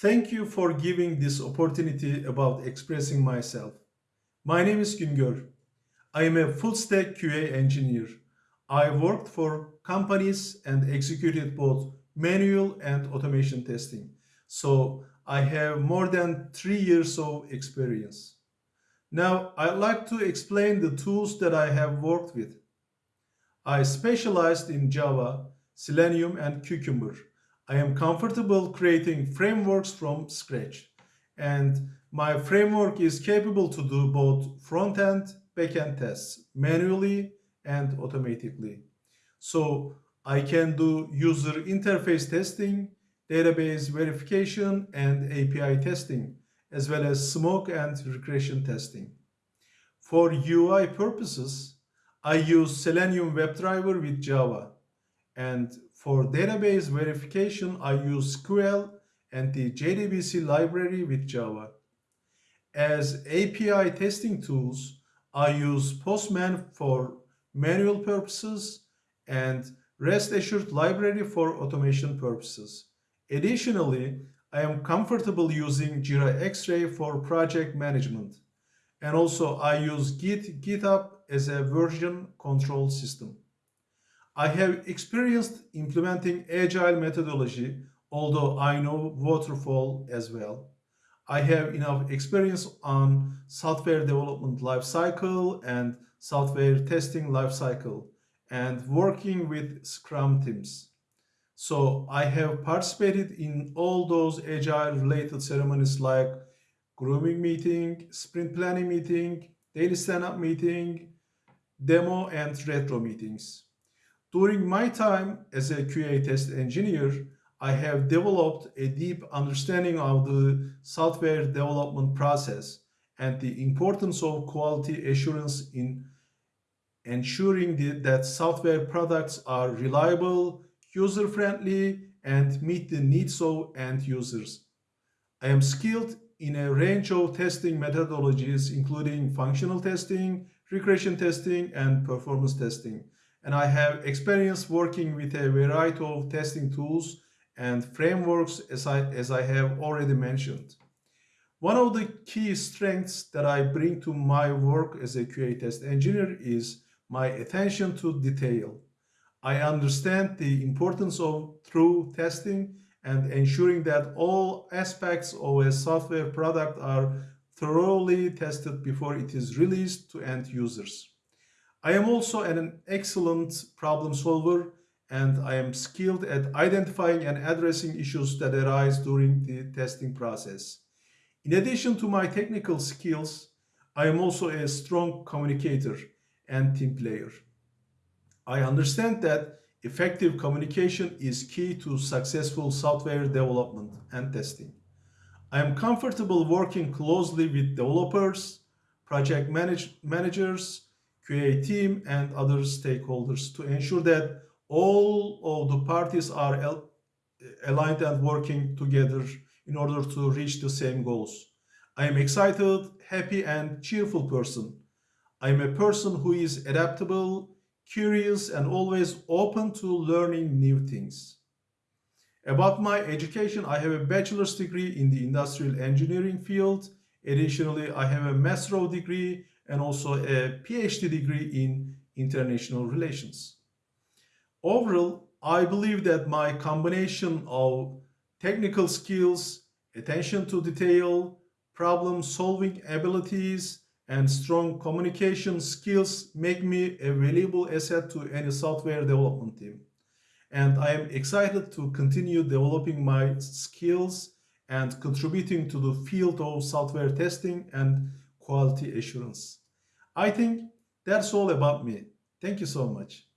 Thank you for giving this opportunity about expressing myself. My name is Güngör. I am a full stack QA engineer. I worked for companies and executed both manual and automation testing. So I have more than three years of experience. Now I'd like to explain the tools that I have worked with. I specialized in Java, Selenium, and Cucumber. I am comfortable creating frameworks from scratch. And my framework is capable to do both front-end, back-end tests manually and automatically. So I can do user interface testing, database verification, and API testing, as well as smoke and regression testing. For UI purposes, I use Selenium WebDriver with Java. And for database verification, I use SQL and the JDBC library with Java. As API testing tools, I use Postman for manual purposes and REST Assured library for automation purposes. Additionally, I am comfortable using Jira X-Ray for project management. And also I use Git, GitHub as a version control system. I have experienced implementing agile methodology, although I know waterfall as well. I have enough experience on software development lifecycle and software testing lifecycle and working with Scrum teams. So I have participated in all those agile related ceremonies like grooming meeting, sprint planning meeting, daily stand-up meeting, demo and retro meetings. During my time as a QA test engineer, I have developed a deep understanding of the software development process and the importance of quality assurance in ensuring that software products are reliable, user-friendly, and meet the needs of end users. I am skilled in a range of testing methodologies, including functional testing, regression testing, and performance testing and I have experience working with a variety of testing tools and frameworks as I, as I have already mentioned. One of the key strengths that I bring to my work as a QA test engineer is my attention to detail. I understand the importance of through testing and ensuring that all aspects of a software product are thoroughly tested before it is released to end users. I am also an excellent problem solver and I am skilled at identifying and addressing issues that arise during the testing process. In addition to my technical skills, I am also a strong communicator and team player. I understand that effective communication is key to successful software development and testing. I am comfortable working closely with developers, project manage managers, QA team and other stakeholders to ensure that all of the parties are aligned and working together in order to reach the same goals. I am excited, happy and cheerful person. I am a person who is adaptable, curious and always open to learning new things. About my education, I have a bachelor's degree in the industrial engineering field. Additionally, I have a master's degree and also a PhD degree in international relations. Overall, I believe that my combination of technical skills, attention to detail, problem-solving abilities, and strong communication skills make me a valuable asset to any software development team. And I am excited to continue developing my skills and contributing to the field of software testing and quality assurance. I think that's all about me. Thank you so much.